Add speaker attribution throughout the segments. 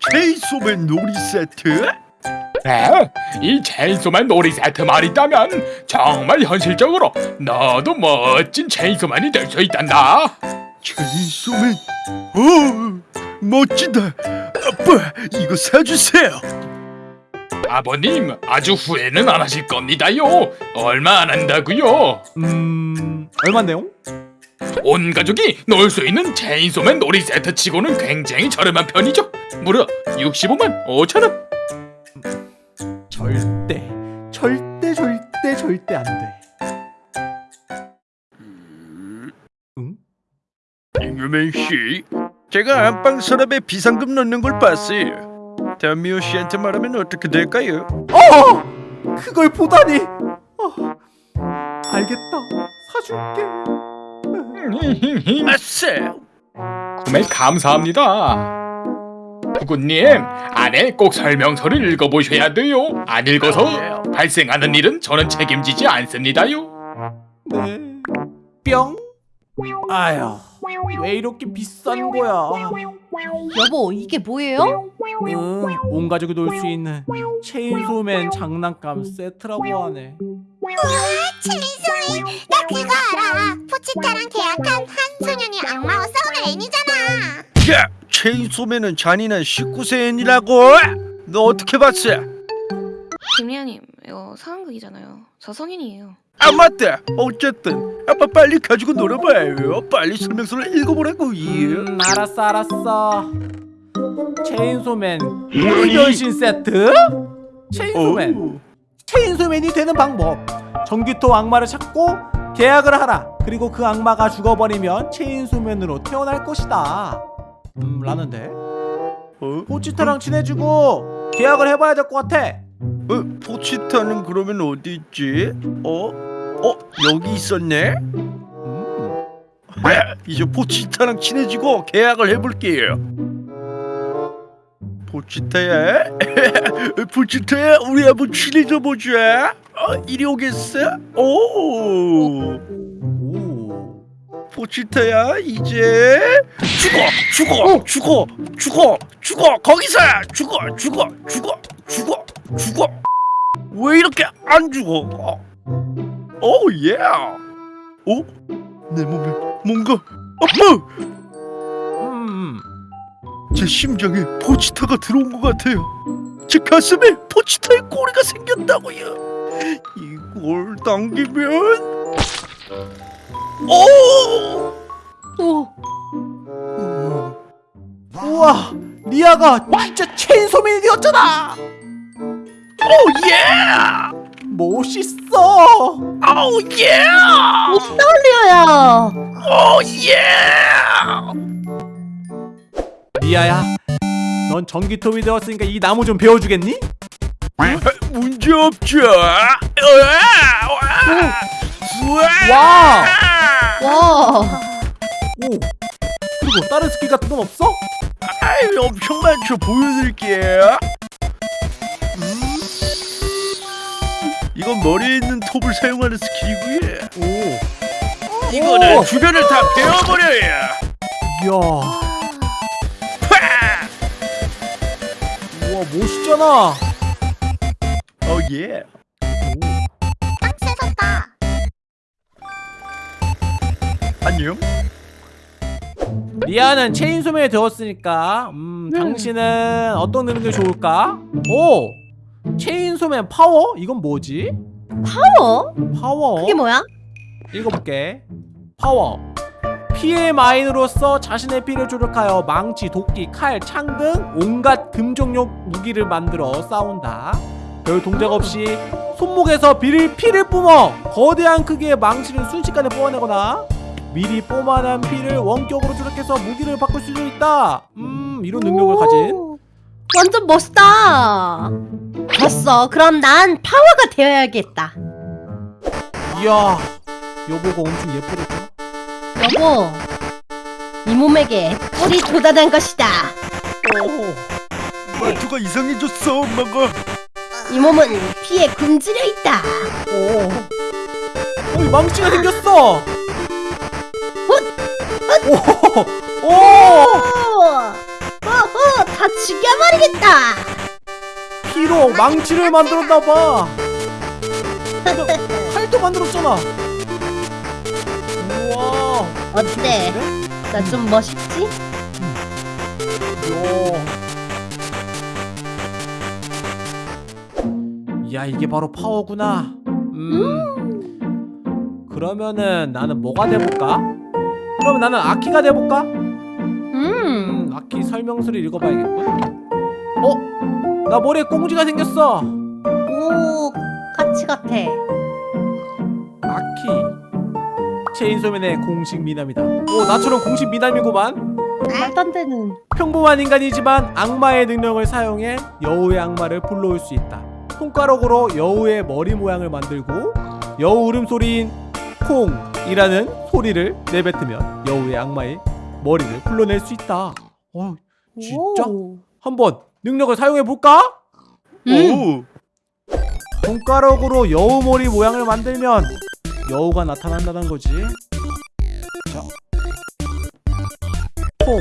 Speaker 1: 체인소맨 놀이 세트?
Speaker 2: 네, 이 체인소맨 놀이 세트만 있다면 정말 현실적으로 너도 멋진 체인소맨이 될 수 있단다.
Speaker 1: 체인소맨? 오, 멋지다. 아빠, 이거 사주세요.
Speaker 2: 아버님, 아주 후회는 안 하실 겁니다요. 얼마 안 한다고요.
Speaker 3: 음... 얼만데요?
Speaker 2: 온 가족이 놀수 있는 체인소맨 놀이 세트 치고는 굉장히 저렴한 편이죠. 무려 65만 5천 원.
Speaker 3: 절대 절대 절대 절대 안돼 응?
Speaker 1: 잉여맨 씨, 제가 안방 서랍에 비상금 넣는 걸 봤어요. 다미오 씨한테 말하면 어떻게 될까요?
Speaker 3: 어! 그걸 보다니 어, 알겠다 사줄게
Speaker 1: 아싸!
Speaker 2: 구매 감사합니다. 구구님, 안에 꼭 설명서를 읽어보셔야 돼요. 안 읽어서 발생하는 일은 저는 책임지지 않습니다요.
Speaker 3: 네 뿅 아휴 왜 이렇게 비싼 거야
Speaker 4: 여보 이게 뭐예요?
Speaker 3: 응, 온 가족이 놀 수 있는 체인소맨 장난감 세트라고 하네
Speaker 5: 체인소맨 나 그거 알아 포치타랑 계약한 한 소년이 악마와 싸우는 애니잖아
Speaker 1: 야, 체인소맨은 잔인한 19세 애니라고? 너 어떻게 봤어?
Speaker 6: 김리아님 이거 상황극이잖아요. 저 성인이에요.
Speaker 1: 아 맞다. 어쨌든 아빠 빨리 가지고 놀아봐요. 빨리 설명서를 읽어보라고.
Speaker 3: 음, 알았어 알았어 체인소맨 변신 세트? 체인소맨
Speaker 1: 오.
Speaker 3: 체인소맨이 되는 방법 전기톱 악마를 찾고 계약을 하라 그리고 그 악마가 죽어버리면 체인소맨으로 태어날 것이다 음 라는데
Speaker 1: 어?
Speaker 3: 포치타랑 친해지고 계약을 해봐야 될 것 같아
Speaker 1: 어? 포치타는 그러면 어디 있지? 어? 어? 여기 있었네?
Speaker 3: 음.
Speaker 1: 아, 이제 포치타랑 친해지고 계약을 해볼게요. 포치타야, 포치타야, 우리 한번 친해져 보자. 어, 이리 오겠어? 오,
Speaker 3: 오.
Speaker 1: 포치타야, 이제 죽어, 죽어, 죽어, 죽어, 죽어, 거기서 죽어, 죽어, 죽어, 죽어, 죽어. 왜 이렇게 안 죽어? 어, 오, 예. 어? 내 몸에 뭔가 아빠!
Speaker 3: 음.
Speaker 1: 제 심장에 포치타가 들어온 것 같아요. 제 가슴에 포치타의 꼬리가 생겼다고요. 이걸 당기면 오!
Speaker 4: 오
Speaker 3: 우와 리아가 진짜 체인소맨이 되었잖아
Speaker 1: 오 예!
Speaker 3: 멋있어
Speaker 1: 오 예!
Speaker 4: 멋있다 올리아야
Speaker 1: 오 예!
Speaker 3: 리아야 넌 전기톱이 되었으니까 이 나무 좀 베어주겠니?
Speaker 1: 문제 없죠.
Speaker 3: 와!
Speaker 4: 와
Speaker 3: 오 그리고 다른 스킬 같은 건 없어?
Speaker 1: 아이 엄청 많죠. 보여드릴게요. 이건 머리에 있는 톱을 사용하는 스킬이고요.
Speaker 3: 오
Speaker 1: 이거는
Speaker 3: 오!
Speaker 1: 주변을 다 베어버려요.
Speaker 3: 이야
Speaker 1: 파!
Speaker 3: 우와 멋있잖아
Speaker 1: 어 예.
Speaker 5: 딱 세졌다
Speaker 1: 안녕.
Speaker 3: 리아는 체인소맨이 되었으니까 음 당신은 어떤 능력이 좋을까? 오! 체인소맨 파워? 이건 뭐지?
Speaker 4: 파워?
Speaker 3: 파워
Speaker 4: 그게 뭐야?
Speaker 3: 읽어볼게 파워 피의 마인으로서 자신의 피를 조작하여 망치, 도끼, 칼, 창 등 온갖 근접용 무기를 만들어 싸운다 별 동작 없이 손목에서 비를 피를 뿜어 거대한 크기의 망치를 순식간에 뽑아내거나 미리 뿜어낸 피를 원격으로 조작해서 무기를 바꿀 수도 있다 음 이런 능력을 가진
Speaker 4: 오, 완전 멋있다. 됐어. 그럼 난 파워가 되어야겠다.
Speaker 3: 이야 여보가 엄청 예쁘겠다.
Speaker 4: 여보 이 몸에게 뿔이 돋아난 것이다.
Speaker 3: 오,
Speaker 1: 말투가 이상해졌어 엄마가.
Speaker 4: 이 몸은 피에 굶주려 있다.
Speaker 3: 오. 어, 이 망치가 생겼어. 오, 오,
Speaker 4: 오! 다 죽여버리겠다.
Speaker 3: 피로 망치를 만들었나봐 칼도 만들었잖아 우와
Speaker 4: 어때? 나 좀 멋있지?
Speaker 3: 야 이게 바로 파워구나 음 그러면은 나는 뭐가 돼볼까? 그러면 나는 아키가 돼볼까? 아키 설명서를 읽어봐야겠군 어? 나 머리에 꽁지가 생겼어
Speaker 4: 오, 같이 같아.
Speaker 3: 아키 체인소맨의 공식 미남이다 오 나처럼 공식 미남이구만
Speaker 4: 말도 안 되는.
Speaker 3: 평범한 인간이지만 악마의 능력을 사용해 여우의 악마를 불러올 수 있다. 손가락으로 여우의 머리 모양을 만들고 여우 울음소리인 콩이라는 소리를 내뱉으면 여우의 악마의 머리를 불러낼 수 있다. 어, 진짜?
Speaker 4: 오.
Speaker 3: 한번 능력을 사용해 볼까?
Speaker 1: 오.
Speaker 3: 손가락으로 여우 머리 모양을 만들면 여우가 나타난다는 거지. 자, 콩.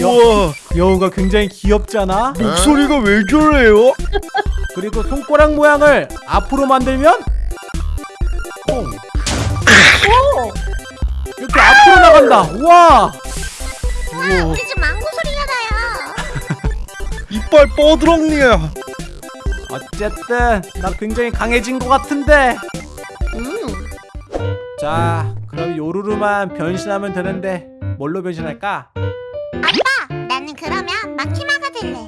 Speaker 1: 우와.
Speaker 3: 여우가 굉장히 귀엽잖아.
Speaker 1: 목소리가 왜 저래요?
Speaker 3: 그리고 손가락 모양을 앞으로 만들면 콩. 이렇게 앞으로 나간다. 우와.
Speaker 5: 우와 우리 집 망고 소리가 나요
Speaker 1: 이빨 뻐드렁니야.
Speaker 3: 어쨌든 나 굉장히 강해진 것 같은데.
Speaker 4: 음.
Speaker 3: 자, 그럼 요루루만 변신하면 되는데 뭘로 변신할까?
Speaker 5: 아빠 나는 그러면 마키마가 될래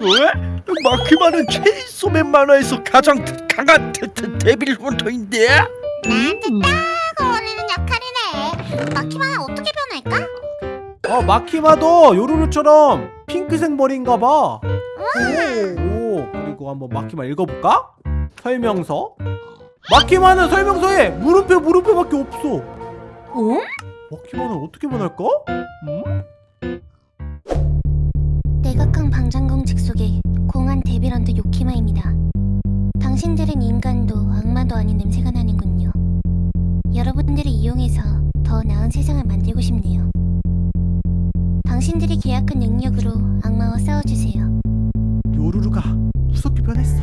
Speaker 1: 왜? 마키마는 체인소맨 만화에서 가장 강한 데, 데, 데빌 헌터인데?
Speaker 5: 나한테 딱 어울리는 역할이
Speaker 3: 어, 마키마도 요루루처럼 핑크색 머리인가 봐. 오, 그리고 한번 마키마 읽어볼까? 설명서. 마키마는 설명서에 물음표 물음표밖에 없어.
Speaker 4: 어?
Speaker 3: 마키마는 어떻게 변할까? 음?
Speaker 5: 내각강 방장공 직속의 공안 데빌런트 요키마입니다. 당신들은 인간도 악마도 아닌 냄새가 나는군요. 여러분들을 이용해서 더 나은 세상을 만들고 싶네요. 당신들이 계약한 능력으로 악마와 싸워주세요.
Speaker 3: 요루루가 무섭게 변했어.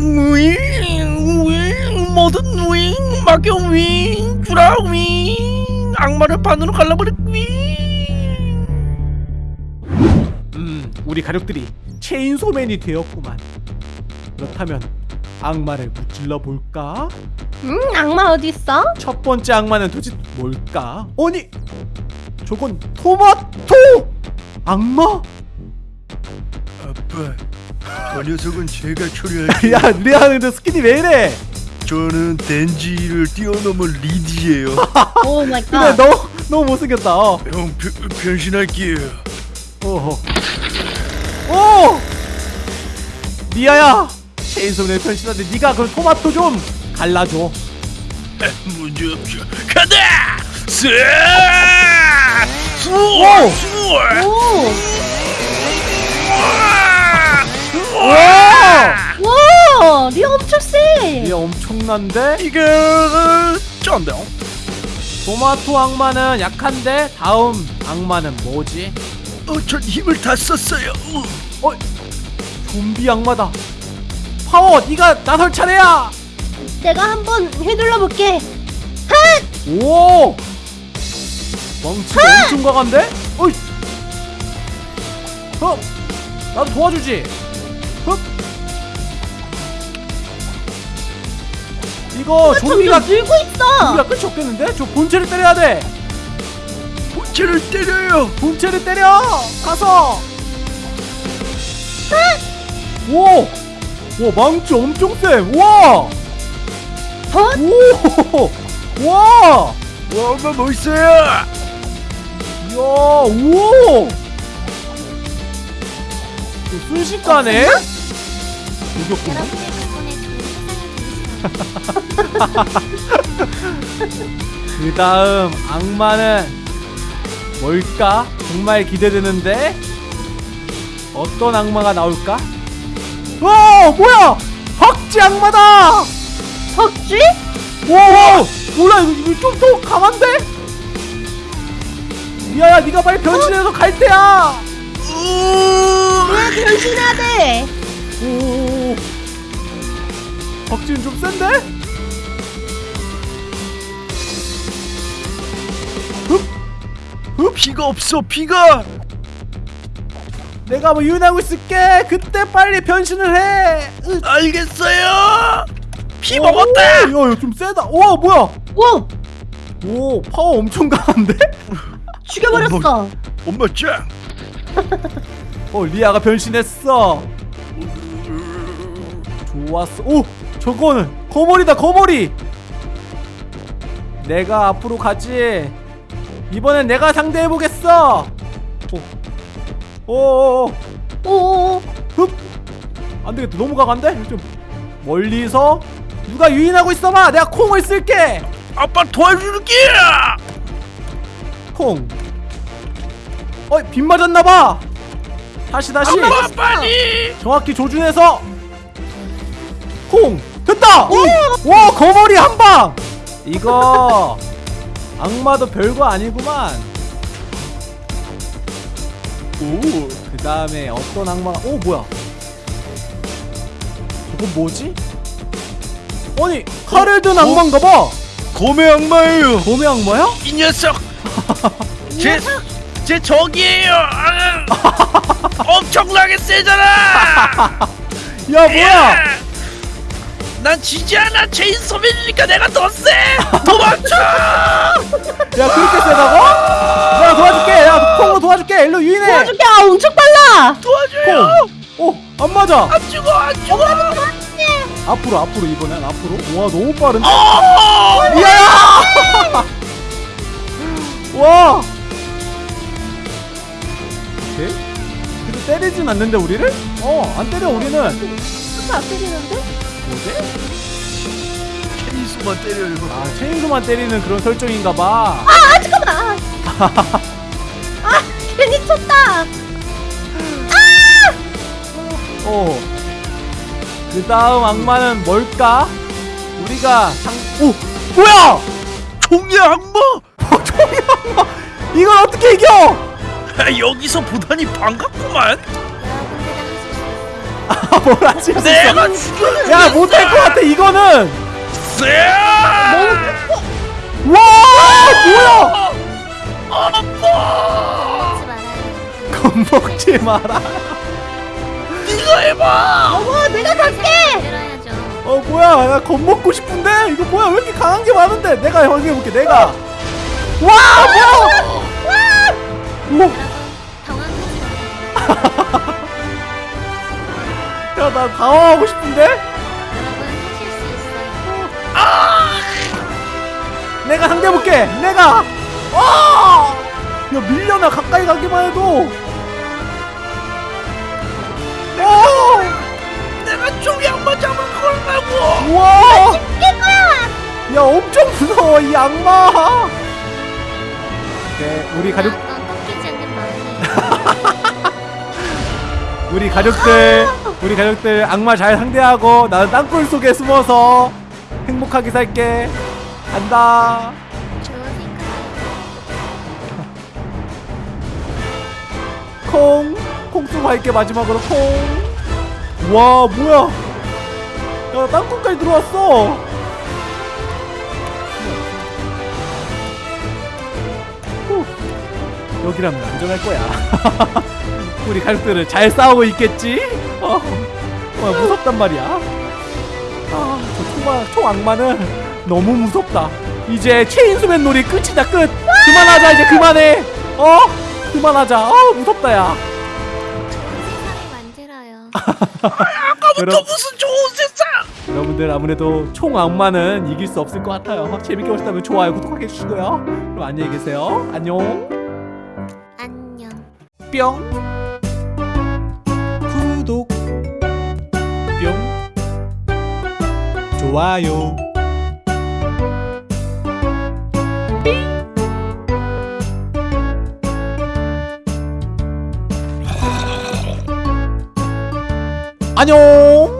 Speaker 1: 우잉 우잉 뭐든 우잉 막여 우잉 주라 우잉 악마를 반으로 갈라버려 우잉
Speaker 3: 음, 우리 가족들이 체인소맨이 되었구만. 그렇다면 악마를 무찔러 볼까?
Speaker 4: 음, 악마 어디 있어?
Speaker 3: 첫 번째 악마는 도대체 뭘까? 아니, 저건 토마토 악마?
Speaker 1: 아빠 저 녀석은 제가 처리할게요
Speaker 3: 야, 리아 근데 스킨이 왜 이래?
Speaker 1: 저는 덴지를 뛰어넘은 리디예요
Speaker 4: oh my
Speaker 3: 근데
Speaker 4: God.
Speaker 3: 너무 너무 못생겼다. 어.
Speaker 1: 형 변, 변신할게요
Speaker 3: 어허. 오! 리아야, 체인소맨에 변신하는데 네가 그 토마토 좀 갈라줘.
Speaker 1: 문제없죠 간다 쓱
Speaker 3: 오!
Speaker 4: 오!
Speaker 3: 와!
Speaker 4: 와! 리아 엄청 세!
Speaker 3: 리아 엄청난데?
Speaker 1: 이거 쩐다
Speaker 3: 토마토 악마는 약한데 다음 악마는 뭐지?
Speaker 1: 어, 전 힘을 다 썼어요 어,
Speaker 3: 좀비 악마다. 파워, 네가 나설 차례야.
Speaker 4: 내가 한번 휘둘러 볼게.
Speaker 3: 오! 망치가 엄청 강한데? 어이! 어! 나도 도와주지! 흡! 이거 좀비가,
Speaker 4: 늘고 있어.
Speaker 3: 좀비가 끝이 없겠는데? 저 본체를 때려야 돼!
Speaker 1: 본체를 때려요
Speaker 3: 본체를 때려! 가서! 오! 와 망치 엄청 세! 와!
Speaker 4: 헛!
Speaker 3: 오! 와!
Speaker 1: 와 엄마 멋있어요
Speaker 3: 이야, 오! 이거 순식간에?
Speaker 5: 보내시다.
Speaker 3: 그 다음 악마는 뭘까? 정말 기대되는데? 어떤 악마가 나올까? 와, 뭐야! 박쥐 악마다!
Speaker 4: 덕쥐?
Speaker 3: 와, 몰라, 이거, 이거 좀더 강한데? 리아야 네가 빨리 변신해서 갈 때야
Speaker 4: 내가 변신해야 돼.
Speaker 3: 오 박지훈 좀 센데?
Speaker 1: 피가 없어 피가
Speaker 3: 내가 뭐 유인하고 있을게 그때 빨리 변신을 해 으.
Speaker 1: 알겠어요 피
Speaker 3: 오,
Speaker 1: 먹었다
Speaker 3: 야, 야, 좀 세다. 와, 뭐야?
Speaker 4: 오,
Speaker 3: 오, 파워 엄청 강한데?
Speaker 4: 죽여버렸어.
Speaker 1: 엄마 짱
Speaker 3: 어, 리아가 변신했어. 좋았어. 오, 저거는 거머리다, 거머리. 내가 앞으로 가지. 이번엔 내가 상대해 보겠어. 오, 오, 오,
Speaker 4: 오,
Speaker 3: 흡. 안 되겠다. 너무 강한데? 좀 멀리서 누가 유인하고 있어봐. 내가 콩을 쓸게.
Speaker 1: 아빠 도와줄게
Speaker 3: 콩. 어이 빗 맞았나봐. 다시 다시. 정확히 조준해서 콩 됐다. 와 거머리 한 방. 이거 악마도 별거 아니구만. 오, 그 다음에 어떤 악마가? 오 뭐야? 저건 뭐지? 아니 칼을 든 악마인가봐.
Speaker 1: 곰의 악마예요
Speaker 3: 곰의 악마야?
Speaker 1: 이 녀석 제, 제 적이에요. 아, 엄청나게 세잖아.
Speaker 3: 야 뭐야?
Speaker 1: 난 지지 않아. 체인소맨이니까 내가 더세. 도망쳐.
Speaker 3: 야 그렇게 세다고? 내가 도와줄게. 야 콩으로 도와줄게. 일로 유인해.
Speaker 4: 도와줄게. 아, 엄청 빨라.
Speaker 1: 도와줘요.
Speaker 3: 콩오안 맞아.
Speaker 1: 안 죽어 안 죽어.
Speaker 3: 앞으로 앞으로 이번엔 앞으로. 와 너무 빠른데?
Speaker 1: 어!
Speaker 3: 야야 와 오케이 근데 때리진 않는데 우리를? 어 안 때려 우리는
Speaker 4: 진짜 안 때리는데?
Speaker 3: 뭐지?
Speaker 1: 체인소만 때려요
Speaker 3: 아 체인소만 때리는 그런 설정인가 봐
Speaker 4: 아, 잠깐만. 아, 괜히 쳤다.
Speaker 3: 어. 그 다음 악마는 뭘까? 우리가 상, 오! 뭐야!
Speaker 1: 종이 악마
Speaker 3: 총이 악마! 이걸 어떻게 이겨!
Speaker 1: 아, 여기서 보다니 반갑구만
Speaker 5: 여러분들은 하실 수 있어요.
Speaker 3: 아, 뭘 하실 수 있어?
Speaker 1: 내가 죽여
Speaker 3: 야, 못할 것 같아, 이거는!
Speaker 1: 쎄
Speaker 3: 와! 뭐야! 겁먹지 마라.
Speaker 1: 네가 해봐
Speaker 4: 어머, 내가 갈게.
Speaker 3: 어, 뭐야. 나 겁먹고 싶은데? 이거 뭐야. 왜 이렇게 강한 게 많은데? 내가 확인해볼게, 내가. 와! 뭐야!
Speaker 5: 마세요.
Speaker 3: 야, 나 당황하고 싶은데?
Speaker 5: 있어요.
Speaker 3: 내가 상대해볼게 내가 아! 야 밀려나 가까이 가기만 해도 오!
Speaker 1: 내가 종이 악마 잡을 거라고
Speaker 3: 우와 야 엄청 무서워 이 악마 오케이 우리 가족 우리 가족들 우리 가족들 악마 잘 상대하고 나는 땅굴 속에 숨어서 행복하게 살게 간다. 콩! 콩 쓰고 할게 마지막으로 콩! 와 뭐야 야 땅콩까지 들어왔어 후, 여기라면 안전할 거야 우리 가족들은 잘 싸우고 있겠지? 어, 어 무섭단 말이야. 아저 총마, 총악마는 너무 무섭다. 이제 체인소맨 놀이 끝이다 끝. 그만하자 이제 그만해. 어? 그만하자. 아 무섭다 야. 여러,
Speaker 1: 무슨 좋은 세상!
Speaker 3: 여러분들 아무래도 총 악마는 이길 수 없을 것 같아요. 재밌게 보셨다면 좋아요 구독하게 해주시고요. 그럼 안녕히 계세요. 안녕.
Speaker 5: 안녕.
Speaker 3: 뿅 좋아요. 안녕